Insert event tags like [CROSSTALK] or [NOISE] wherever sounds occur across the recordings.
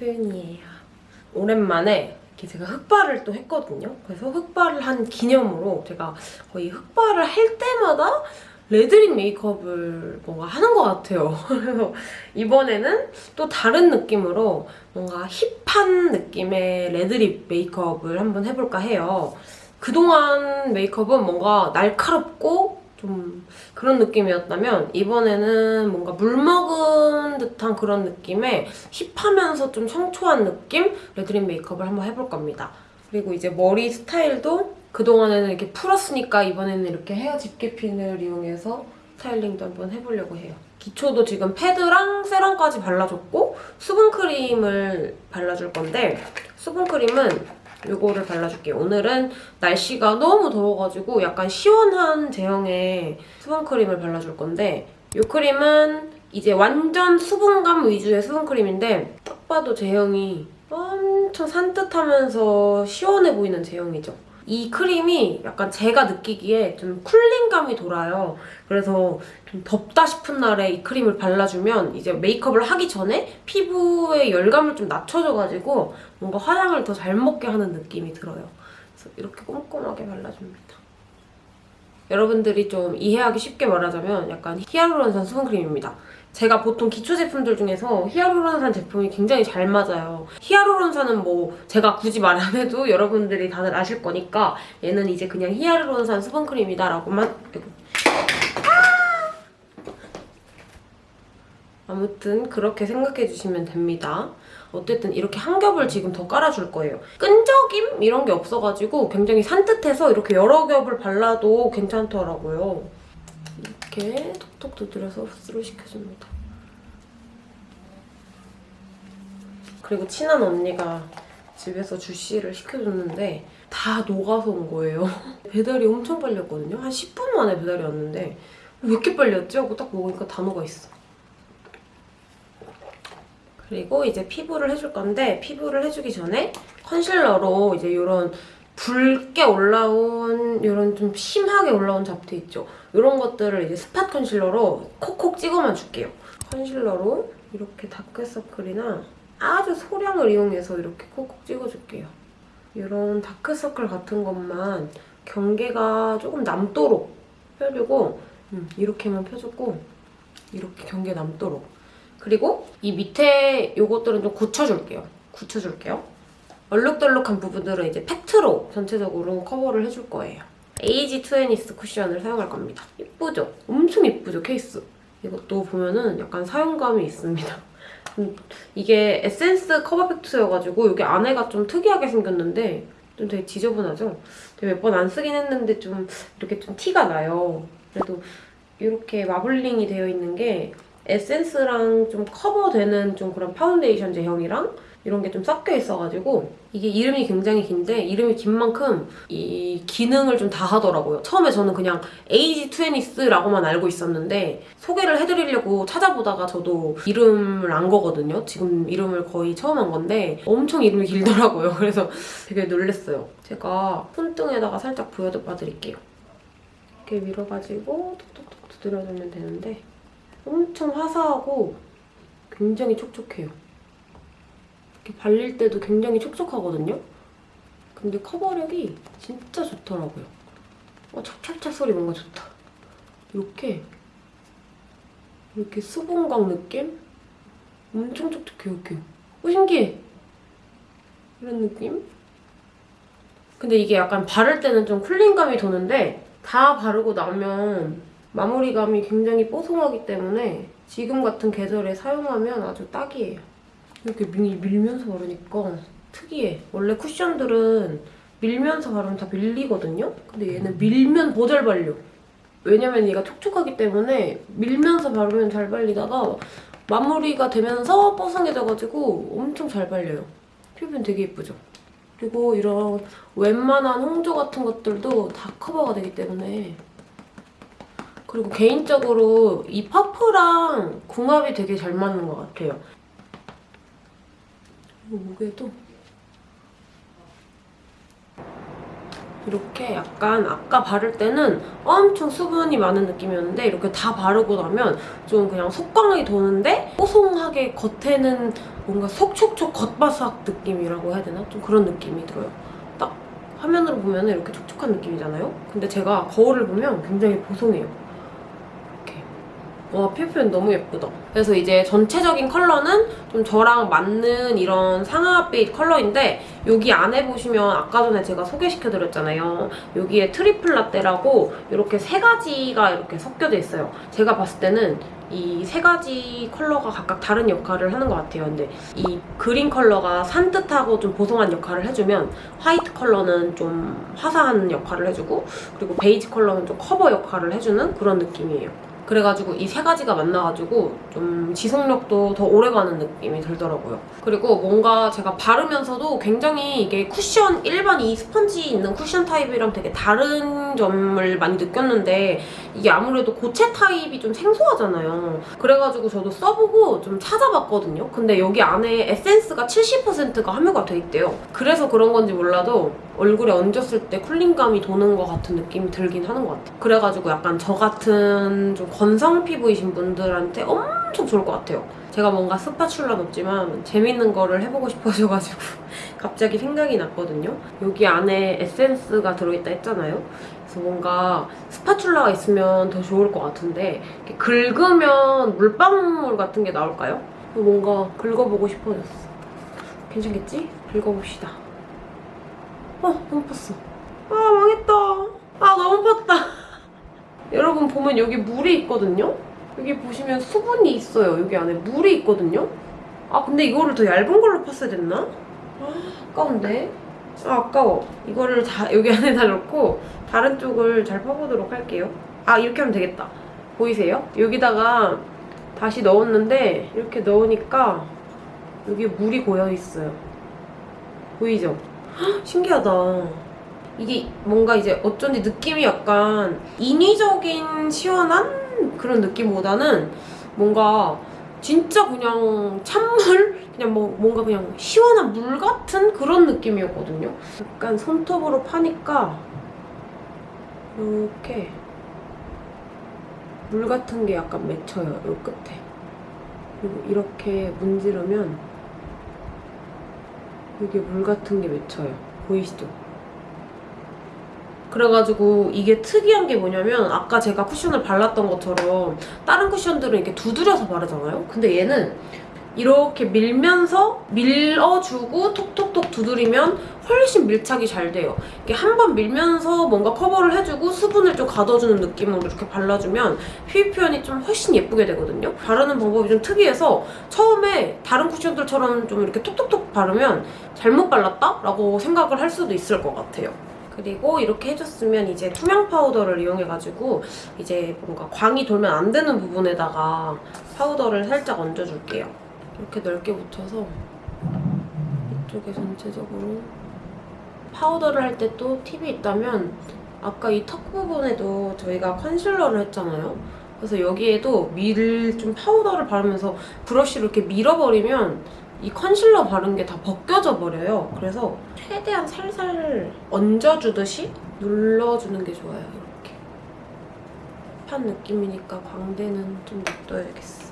소윤이에요. 오랜만에 제가 흑발을 또 했거든요. 그래서 흑발을 한 기념으로 제가 거의 흑발을 할 때마다 red lip 메이크업을 뭔가 하는 것 같아요. [LAUGHS] 그래서 이번에는 또 다른 느낌으로 뭔가 hip한 느낌의 red lip 메이크업을 한번 해볼까 해요. 그동안 메이크업은 뭔가 날카롭고 좀 그런 느낌이었다면 이번에는 뭔가 물 먹은 듯한 그런 느낌의 hip하면서 좀 청초한 느낌 red lip 메이크업을 한번 해볼 겁니다. 그리고 이제 머리 스타일도 그동안에는 이렇게 풀었으니까 이번에는 이렇게 헤어 집게핀을 이용해서 스타일링도 한번 해보려고 해요. 기초도 지금 패드랑 세럼까지 발라줬고 수분크림을 발라줄 건데 수분크림은 이거를 발라줄게요. 오늘은 날씨가 너무 더워가지고 약간 시원한 제형의 수분크림을 발라줄 건데 이 크림은 이제 완전 수분감 위주의 수분크림인데 딱 봐도 제형이 엄청 산뜻하면서 시원해 보이는 제형이죠. 이 크림이 약간 제가 느끼기에 좀 쿨링감이 돌아요. 그래서 좀 덥다 싶은 날에 이 크림을 발라주면 이제 메이크업을 하기 전에 피부의 열감을 좀 낮춰줘가지고 뭔가 화장을 더 잘 먹게 하는 느낌이 들어요. 그래서 이렇게 꼼꼼하게 발라줍니다. 여러분들이 좀 이해하기 쉽게 말하자면 약간 히알루론산 수분크림입니다. 제가 보통 기초 제품들 중에서 히알루론산 제품이 굉장히 잘 맞아요. 히알루론산은 뭐 제가 굳이 말 안 해도 여러분들이 다들 아실 거니까 얘는 이제 그냥 히알루론산 수분크림이다 라고만 아무튼 그렇게 생각해 주시면 됩니다. 어쨌든 이렇게 한 겹을 지금 더 깔아줄 거예요. 끈적임? 이런 게 없어가지고 굉장히 산뜻해서 이렇게 여러 겹을 발라도 괜찮더라고요. 이렇게 톡톡 두드려서 흡수를 시켜줍니다. 그리고 친한 언니가 집에서 주시를 시켜줬는데 다 녹아서 온 거예요. [LAUGHS] 배달이 엄청 빨렸거든요. 한 10분 만에 배달이 왔는데 왜 이렇게 빨렸지? 하고 딱 먹으니까 다 녹아있어. 그리고 이제 피부를 해줄 건데 피부를 해주기 전에 컨실러로 이제 이런 붉게 올라온 이런 좀 심하게 올라온 잡티 있죠? 이런 것들을 이제 스팟 컨실러로 콕콕 찍어만 줄게요. 컨실러로 이렇게 다크서클이나 아주 소량을 이용해서 이렇게 콕콕 찍어줄게요. 이런 다크서클 같은 것만 경계가 조금 남도록 펴주고 음, 이렇게만 펴줬고 이렇게 경계 남도록 그리고 이 밑에 요것들은 좀 굳혀줄게요. 굳혀줄게요. 얼룩덜룩한 부분들은 이제 팩트로 전체적으로 커버를 해줄 거예요. 에이지 투애니스 쿠션을 사용할 겁니다. 예쁘죠? 엄청 예쁘죠, 케이스? 이것도 보면은 약간 사용감이 있습니다. 음, 이게 에센스 커버 팩트여가지고 여기 안에가 좀 특이하게 생겼는데 좀 되게 지저분하죠? 몇 번 안 쓰긴 했는데 좀 이렇게 좀 티가 나요. 그래도 이렇게 마블링이 되어 있는 게 에센스랑 좀 커버되는 좀 그런 파운데이션 제형이랑 이런 게 좀 섞여 있어가지고 이게 이름이 굉장히 긴데 이름이 긴 만큼 이 기능을 좀 다 하더라고요. 처음에 저는 그냥 에이지 투애니스라고만 알고 있었는데 소개를 해드리려고 찾아보다가 저도 이름을 안 거거든요. 지금 이름을 거의 처음 한 건데 엄청 이름이 길더라고요. [LAUGHS] 그래서 되게 놀랐어요. 제가 손등에다가 살짝 보여봐 드릴게요. 이렇게 밀어가지고 톡톡톡 두드려주면 되는데 엄청 화사하고 굉장히 촉촉해요. 이렇게 발릴 때도 굉장히 촉촉하거든요? 근데 커버력이 진짜 좋더라고요. 어, 찹찹찹 소리 뭔가 좋다. 이렇게 이렇게 수분광 느낌? 엄청 촉촉해요, 이렇게. 어, 신기해! 이런 느낌? 근데 이게 약간 바를 때는 좀 쿨링감이 도는데 다 바르고 나면 마무리감이 굉장히 뽀송하기 때문에 지금 같은 계절에 사용하면 아주 딱이에요. 이렇게 밀, 밀면서 바르니까 특이해. 원래 쿠션들은 밀면서 바르면 다 밀리거든요? 근데 얘는 밀면 더잘 발려. 왜냐면 얘가 촉촉하기 때문에 밀면서 바르면 잘 발리다가 마무리가 되면서 뽀송해져가지고 엄청 잘 발려요. 피부는 되게 예쁘죠? 그리고 이런 웬만한 홍조 같은 것들도 다 커버가 되기 때문에 그리고 개인적으로 이 퍼프랑 궁합이 되게 잘 맞는 것 같아요. 그리고 목에도 이렇게 약간 아까 바를 때는 엄청 수분이 많은 느낌이었는데 이렇게 다 바르고 나면 좀 그냥 속광이 도는데 뽀송하게 겉에는 뭔가 속촉촉 겉바삭 느낌이라고 해야 되나? 좀 그런 느낌이 들어요. 딱 화면으로 보면 이렇게 촉촉한 느낌이잖아요? 근데 제가 거울을 보면 굉장히 보송해요. 와 피부 표현 너무 예쁘다. 그래서 이제 전체적인 컬러는 좀 저랑 맞는 이런 상아빛 컬러인데 여기 안에 보시면 아까 전에 제가 소개시켜드렸잖아요. 여기에 triple latte라고 이렇게 세 가지가 이렇게 섞여져 있어요. 제가 봤을 때는 이 세 가지 컬러가 각각 다른 역할을 하는 것 같아요. 근데 이 그린 컬러가 산뜻하고 좀 보송한 역할을 해주면 화이트 컬러는 좀 화사한 역할을 해주고 그리고 베이지 컬러는 좀 커버 역할을 해주는 그런 느낌이에요. 그래가지고 이 세 가지가 만나가지고 좀 지속력도 더 오래가는 느낌이 들더라고요. 그리고 뭔가 제가 바르면서도 굉장히 이게 쿠션, 일반 이 스펀지 있는 쿠션 타입이랑 되게 다른 점을 많이 느꼈는데 이게 아무래도 고체 타입이 좀 생소하잖아요. 그래가지고 저도 써보고 좀 찾아봤거든요. 근데 여기 안에 에센스가 70%가 함유가 돼 있대요. 그래서 그런 건지 몰라도 얼굴에 얹었을 때 쿨링감이 도는 것 같은 느낌이 들긴 하는 것 같아요. 그래가지고 약간 저 같은 좀 건성 피부이신 분들한테 엄청 좋을 것 같아요. 제가 뭔가 스파츌라는 없지만 재밌는 거를 해보고 싶어져가지고 [LAUGHS] 갑자기 생각이 났거든요. 여기 안에 에센스가 들어있다 했잖아요. 그래서 뭔가 스파츌라가 있으면 더 좋을 것 같은데 이렇게 긁으면 물방울 같은 게 나올까요? 뭔가 긁어보고 싶어졌어. 괜찮겠지? 긁어봅시다. 어, 너무 팠어. 아, 망했다. 아, 너무 팠다. [LAUGHS] 여러분 보면 여기 물이 있거든요? 여기 보시면 수분이 있어요. 여기 안에 물이 있거든요? 아, 근데 이거를 더 얇은 걸로 팠어야 됐나? 아, 아까운데? 아, 아까워. 이거를 다 여기 [LAUGHS] 안에 다 넣고 다른 쪽을 잘 파보도록 할게요. 아, 이렇게 하면 되겠다. 보이세요? 여기다가 다시 넣었는데 이렇게 넣으니까 여기 물이 고여 있어요. 보이죠? 헉, [GASPS] 신기하다. 이게 뭔가 이제 어쩐지 느낌이 약간 인위적인 시원한 그런 느낌보다는 뭔가 진짜 그냥 찬물? 그냥 뭐 뭔가 그냥 시원한 물 같은 그런 느낌이었거든요. 약간 손톱으로 파니까 이렇게 물 같은 게 약간 맺혀요. 요 끝에. 그리고 이렇게 문지르면 여기 물 같은 게 맺혀요. 보이시죠? 그래가지고 이게 특이한 게 뭐냐면 아까 제가 쿠션을 발랐던 것처럼 다른 쿠션들은 이렇게 두드려서 바르잖아요? 근데 얘는 이렇게 밀면서 밀어주고 톡톡톡 두드리면 훨씬 밀착이 잘 돼요. 이렇게 한 번 밀면서 뭔가 커버를 해주고 수분을 좀 가둬주는 느낌으로 이렇게 발라주면 피부 표현이 좀 훨씬 예쁘게 되거든요. 바르는 방법이 좀 특이해서 처음에 다른 쿠션들처럼 좀 이렇게 톡톡톡 바르면 잘못 발랐다? 라고 생각을 할 수도 있을 것 같아요. 그리고 이렇게 해줬으면 이제 투명 파우더를 이용해가지고 이제 뭔가 광이 돌면 안 되는 부분에다가 파우더를 살짝 얹어줄게요. 이렇게 넓게 묻혀서 이쪽에 전체적으로 파우더를 할 때 또 팁이 있다면 아까 이 턱 부분에도 저희가 컨실러를 했잖아요. 그래서 여기에도 밀 좀 파우더를 바르면서 브러쉬로 이렇게 밀어버리면 이 컨실러 바른 게 다 벗겨져 버려요. 그래서 최대한 살살 얹어주듯이 눌러주는 게 좋아요. 이렇게 판 느낌이니까 광대는 좀 놔둬야겠어.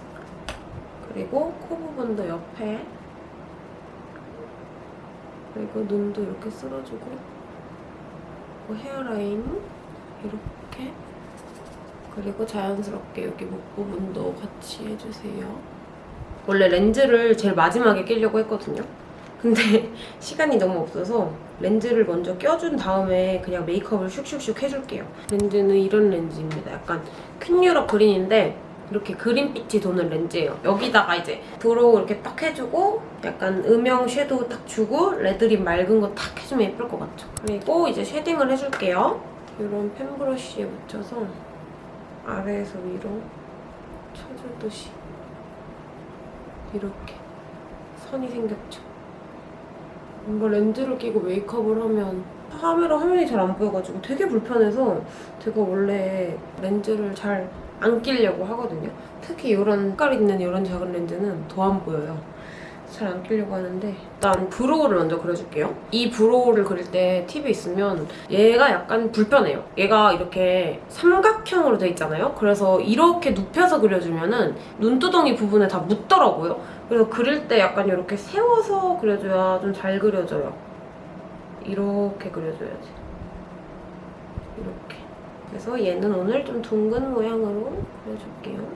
그리고 코 부분도 옆에 그리고 눈도 이렇게 쓸어주고 그리고 헤어라인 이렇게 그리고 자연스럽게 여기 목 부분도 같이 해주세요. 원래 렌즈를 제일 마지막에 끼려고 했거든요. 근데 [LAUGHS] 시간이 너무 없어서 렌즈를 먼저 껴준 다음에 그냥 메이크업을 슉슉슉 해줄게요. 렌즈는 이런 렌즈입니다. 약간 퀸유럽 그린인데 이렇게 그린빛이 도는 렌즈예요. 여기다가 이제 brow 이렇게 딱 해주고 약간 음영 섀도우 딱 주고 red lip 맑은 거 딱 해주면 예쁠 것 같죠? 그리고 이제 shading을 해줄게요. 이런 fan brush에 묻혀서 아래에서 위로 쳐주듯이 이렇게 선이 생겼죠. 뭔가 렌즈를 끼고 메이크업을 하면 카메라 화면이 잘 안 보여가지고 되게 불편해서 제가 원래 렌즈를 잘 안 끼려고 하거든요. 특히 이런 색깔 있는 이런 작은 렌즈는 더 안 보여요. 잘 안 끼려고 하는데 일단 brow를 먼저 그려줄게요. 이 brow를 그릴 때 팁이 있으면 얘가 약간 불편해요. 얘가 이렇게 삼각형으로 돼 있잖아요. 그래서 이렇게 눕혀서 그려주면 은 눈두덩이 부분에 다 묻더라고요. 그래서 그릴 때 약간 이렇게 세워서 그려줘야 좀 잘 그려져요. 이렇게 그려줘야지. 이렇게. 그래서 얘는 오늘 좀 둥근 모양으로 그려줄게요.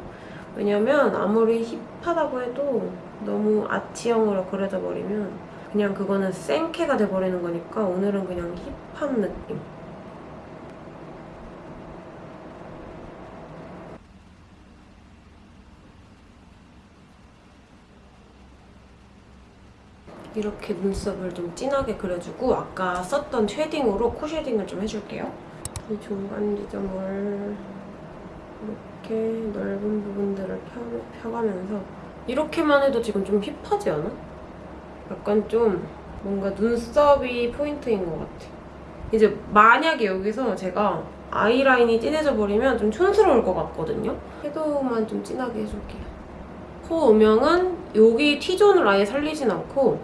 왜냐면 아무리 힙하다고 해도 너무 아치형으로 그려져 버리면 그냥 그거는 생캐가 돼버리는 거니까 오늘은 그냥 힙한 느낌. 이렇게 눈썹을 좀 진하게 그려주고 아까 썼던 shading으로 코 shading을 좀 해줄게요. 이 중간 지점을 이렇게 넓은 부분들을 펴, 펴가면서 이렇게만 해도 지금 좀 hip하지 않아? 약간 좀 뭔가 눈썹이 포인트인 것 같아. 이제 만약에 여기서 제가 아이라인이 진해져 버리면 좀 촌스러울 것 같거든요. 섀도우만 좀 진하게 해줄게요. 코 음영은 여기 T존을 아예 살리진 않고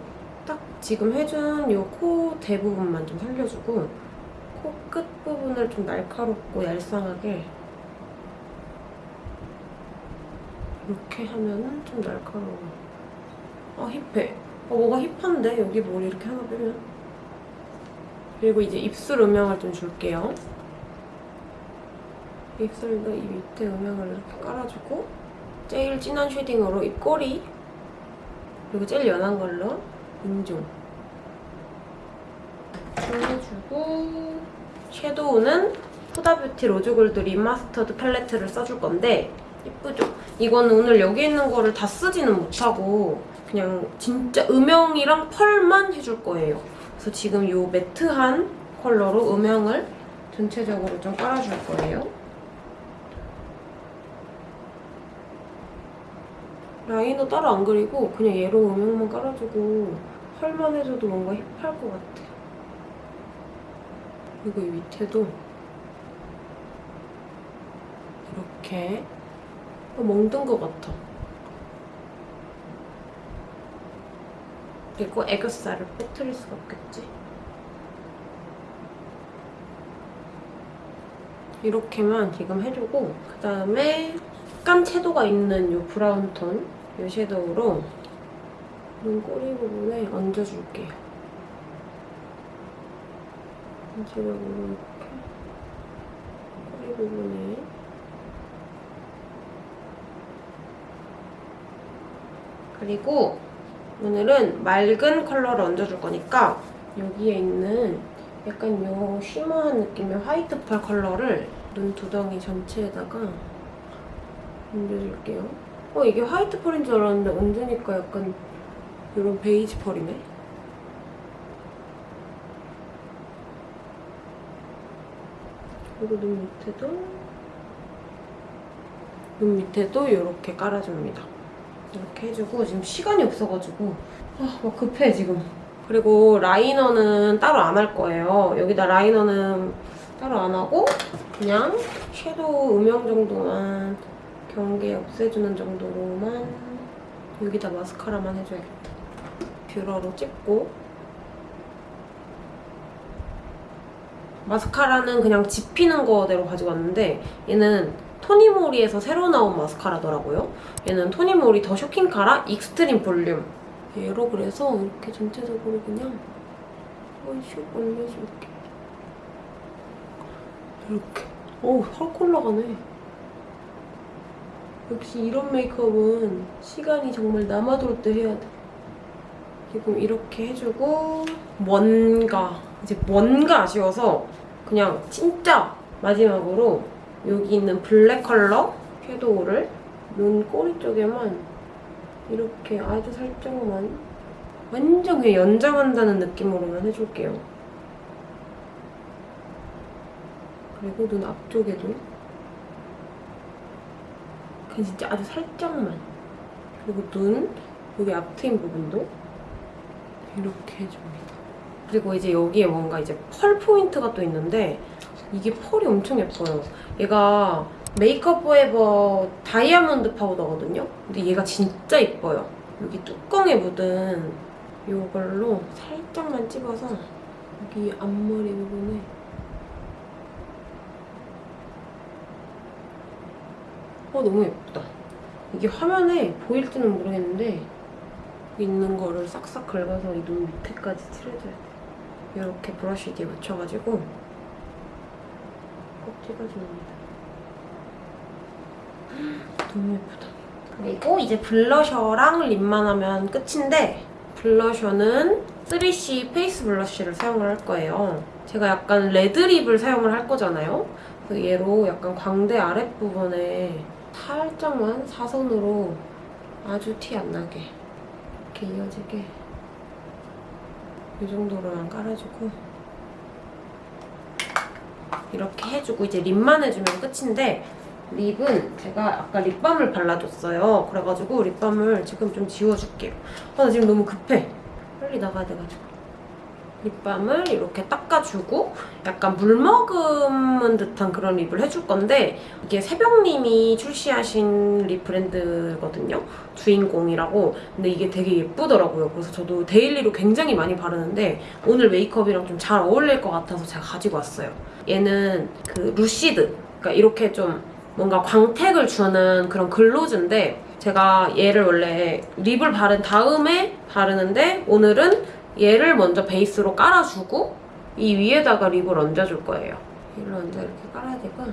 딱 지금 해준 이 코 대부분만 좀 살려주고 코끝 부분을 좀 날카롭고 얄쌍하게 이렇게 하면은 좀 날카로워. 아 힙해. 어 뭐가 힙한데 여기 머리 이렇게 하나 빼면. 그리고 이제 입술 음영을 좀 줄게요. 입술도 이 밑에 음영을 이렇게 깔아주고 제일 진한 shading으로 입꼬리 그리고 제일 연한 걸로 인중 해 주고 섀도우는 후다뷰티 로즈골드 리마스터드 팔레트를 써줄 건데 예쁘죠? 이거는 오늘 여기 있는 거를 다 쓰지는 못하고 그냥 진짜 음영이랑 펄만 해줄 거예요. 그래서 지금 이 매트한 컬러로 음영을 전체적으로 좀 깔아줄 거예요. 라이너 따로 안 그리고 그냥 얘로 음영만 깔아주고 펄만 해줘도 뭔가 힙할 것 같아. 그리고 이 밑에도 이렇게 어, 멍든 것 같아. 그리고 애교살을 빼뜨릴 수가 없겠지. 이렇게만 지금 해주고 그다음에 약간 채도가 있는 이 브라운 톤, 이 섀도우로 눈 꼬리 부분에 얹어줄게요. 전체적으로 이렇게 꼬리 부분에 그리고 오늘은 맑은 컬러를 얹어줄 거니까 여기에 있는 약간 요 shimmer한 느낌의 화이트 펄 컬러를 눈 두덩이 전체에다가 얹어줄게요. 어 이게 화이트 펄인 줄 알았는데 얹으니까 약간 이런 베이지 펄이네. 그리고 눈 밑에도 눈 밑에도 이렇게 깔아줍니다. 이렇게 해주고 지금 시간이 없어가지고 아, 막 급해 지금. 그리고 라이너는 따로 안 할 거예요. 여기다 라이너는 따로 안 하고 그냥 섀도우 음영 정도만 경계 없애주는 정도로만 여기다 마스카라만 해줘야겠다. 뷰러로 찍고 마스카라는 그냥 집히는 거대로 가지고 왔는데 얘는 토니모리에서 새로 나온 마스카라더라고요. 얘는 토니모리 더 쇼킹 카라 익스트림 볼륨 얘로 그래서 이렇게 전체적으로 그냥 한슉 올려줄게. 이렇게. 오, 헐 올라가네. 역시 이런 메이크업은 시간이 정말 남아돌 때 해야 돼. 지금 이렇게 해주고 뭔가 이제 뭔가 아쉬워서 그냥 진짜 마지막으로 여기 있는 블랙 컬러 섀도우를 눈 꼬리 쪽에만 이렇게 아주 살짝만 완전 그냥 연장한다는 느낌으로만 해줄게요. 그리고 눈 앞쪽에도 그냥 진짜 아주 살짝만 그리고 눈 여기 앞트임 부분도 이렇게 해줍니다. 그리고 이제 여기에 뭔가 이제 펄 포인트가 또 있는데 이게 펄이 엄청 예뻐요. 얘가 메이크업 포에버 다이아몬드 파우더거든요. 근데 얘가 진짜 예뻐요. 여기 뚜껑에 묻은 이걸로 살짝만 찝어서 여기 앞머리 부분에 어 너무 예쁘다. 이게 화면에 보일지는 모르겠는데 있는 거를 싹싹 긁어서 이 눈 밑에까지 칠해줘야 돼. 이렇게 브러쉬 뒤에 묻혀가지고 꼭 찍어줍니다. [GASPS] 너무 예쁘다. 그리고 이제 블러셔랑 립만 하면 끝인데 블러셔는 3CE 페이스 블러쉬를 사용을 할 거예요. 제가 약간 레드립을 사용을 할 거잖아요. 그래서 얘로 약간 광대 아랫부분에 살짝만 사선으로 아주 티 안 나게 이렇게 이어지게 이 정도로만 깔아주고 이렇게 해주고 이제 립만 해주면 끝인데 립은 제가 아까 립밤을 발라줬어요. 그래가지고 립밤을 지금 좀 지워줄게요. 아, 나 지금 너무 급해. 빨리 나가야 돼가지고. 립밤을 이렇게 닦아주고 약간 물 머금은 듯한 그런 립을 해줄 건데 이게 새벽님이 출시하신 립 브랜드거든요. 주인공이라고. 근데 이게 되게 예쁘더라고요. 그래서 저도 daily로 굉장히 많이 바르는데 오늘 메이크업이랑 좀 잘 어울릴 것 같아서 제가 가지고 왔어요. 얘는 그 루시드. 그러니까 이렇게 좀 뭔가 광택을 주는 그런 gloss인데 제가 얘를 원래 립을 바른 다음에 바르는데 오늘은 얘를 먼저 베이스로 깔아주고 이 위에다가 립을 얹어줄 거예요. 얘를 먼저 이렇게 깔아야 되고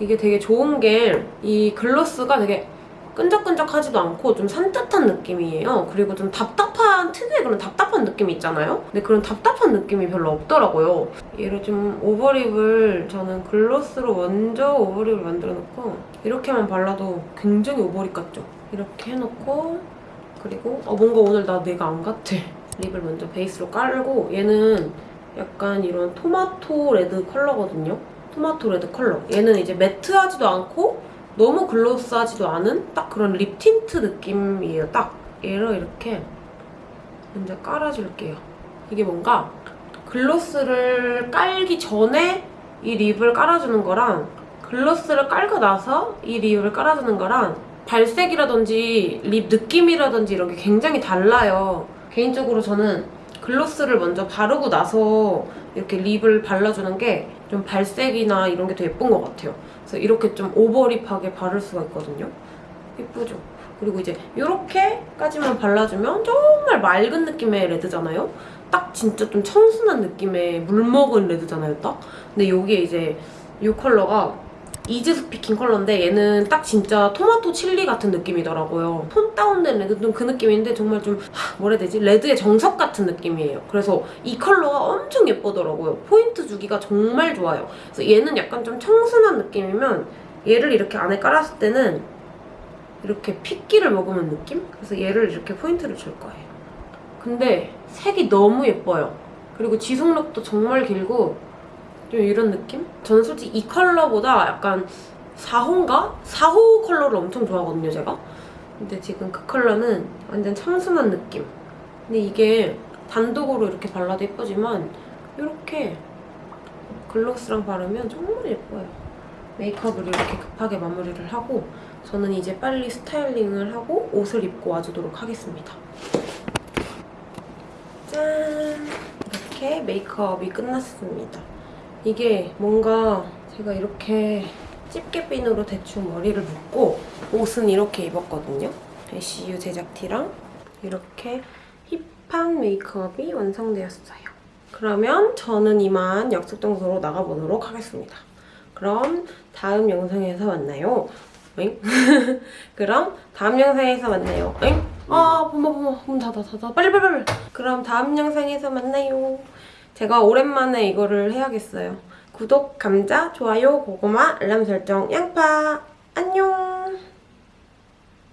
이게 되게 좋은 게 이 글로스가 되게 끈적끈적하지도 않고 좀 산뜻한 느낌이에요. 그리고 좀 답답한 특유의 그런 답답한 느낌이 있잖아요. 근데 그런 답답한 느낌이 별로 없더라고요. 얘를 좀 오버립을 저는 글로스로 먼저 오버립을 만들어 놓고 이렇게만 발라도 굉장히 오버립 같죠? 이렇게 해놓고 그리고 어 뭔가 오늘 나 내가 안 같아. 립을 먼저 베이스로 깔고 얘는 약간 이런 토마토 레드 컬러거든요. 토마토 레드 컬러. 얘는 이제 매트하지도 않고 너무 glossy하지도 않은 딱 그런 립 틴트 느낌이에요. 딱 얘를 이렇게 먼저 깔아줄게요. 이게 뭔가 gloss를 깔기 전에 이 립을 깔아주는 거랑 gloss를 깔고 나서 이 립을 깔아주는 거랑 발색이라든지 립 느낌이라든지 이런 게 굉장히 달라요. 개인적으로 저는 글로스를 먼저 바르고 나서 이렇게 립을 발라주는 게 좀 발색이나 이런 게 더 예쁜 것 같아요. 그래서 이렇게 좀 오버립하게 바를 수가 있거든요. 예쁘죠? 그리고 이제 이렇게까지만 발라주면 정말 맑은 느낌의 레드잖아요? 딱 진짜 좀 청순한 느낌의 물 먹은 레드잖아요, 딱? 근데 여기에 이제 이 컬러가 이즈 스피킹 컬러인데 얘는 딱 진짜 토마토 칠리 같은 느낌이더라고요. 톤 다운된 레드 좀 그 느낌인데 정말 좀 하, 뭐라 해야 되지? 레드의 정석 같은 느낌이에요. 그래서 이 컬러가 엄청 예쁘더라고요. 포인트 주기가 정말 좋아요. 그래서 얘는 약간 좀 청순한 느낌이면 얘를 이렇게 안에 깔았을 때는 이렇게 핏기를 머금은 느낌? 그래서 얘를 이렇게 포인트를 줄 거예요. 근데 색이 너무 예뻐요. 그리고 지속력도 정말 길고 좀 이런 느낌? 저는 솔직히 이 컬러보다 약간 4호인가? 4호 컬러를 엄청 좋아하거든요, 제가. 근데 지금 그 컬러는 완전 청순한 느낌. 근데 이게 단독으로 이렇게 발라도 예쁘지만 이렇게 글로스랑 바르면 정말 예뻐요. 메이크업을 이렇게 급하게 마무리를 하고 저는 이제 빨리 스타일링을 하고 옷을 입고 와주도록 하겠습니다. 짠! 이렇게 메이크업이 끝났습니다. 이게 뭔가 제가 이렇게 집게핀으로 대충 머리를 묶고 옷은 이렇게 입었거든요. ICU 제작티랑 이렇게 힙한 메이크업이 완성되었어요. 그러면 저는 이만 약속 장소로 나가보도록 하겠습니다. 그럼 다음 영상에서 만나요. 엥? [LAUGHS] 그럼 다음 영상에서 만나요. 엥? 아, 봄아, 봄아, 문 닫아, 닫아. 빨리, 빨리, 빨리. 그럼 다음 영상에서 만나요. 제가 오랜만에 이거를 해야겠어요. 구독, 감자, 좋아요, 고구마, 알람 설정, 양파. 안녕!